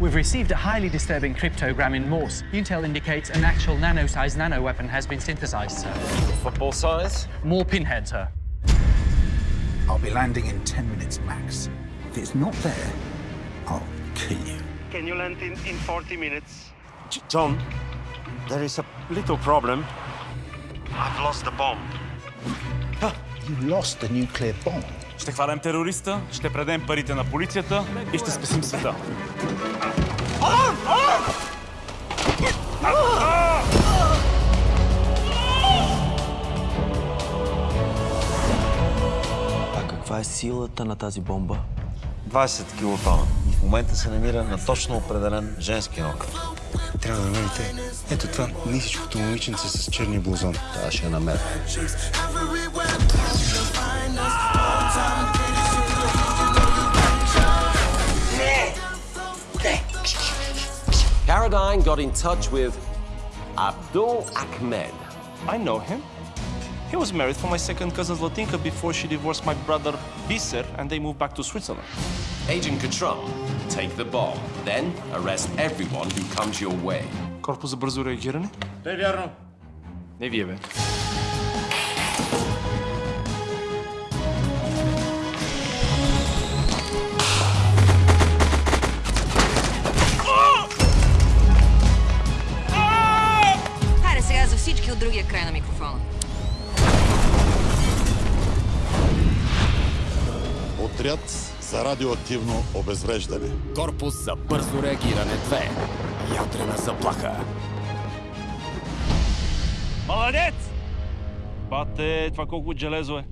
We've received a highly disturbing cryptogram in Morse. Intel indicates an actual nano-sized nano-weapon has been synthesized, sir. Football size? More pinhead, sir. I'll be landing in 10 minutes max. If it's not there, I'll kill you. Can you land in, in 40 minutes? J- John, there is a little problem. I've lost the bomb. You lost the nuclear bomb. Ще хванем терориста, ще предем парите на полицията и ще спасим света. А каква е силата на тази бомба? 20 килотона. И в момента се намира на точно определен женски орган. Трябва да намерите ето това нисичкото момиченце с черния блузон. Това ще я намеря. Caradine got in touch with Abdul Ahmed. I know him. He was married for my second cousin Zlatinka before she divorced my brother Biser and they moved back to Switzerland. Agent Control, take the bomb. Then arrest everyone who comes your way. Корпус за бързо реагиране? Не вярно. Не вие, бе. Хайде сега за всички от другия край на микрофона. Отряд за радиоактивно обезвреждане. Корпус за бързо реагиране 2. Ядрена заплаха. Маладец! Бате, това колко железо е.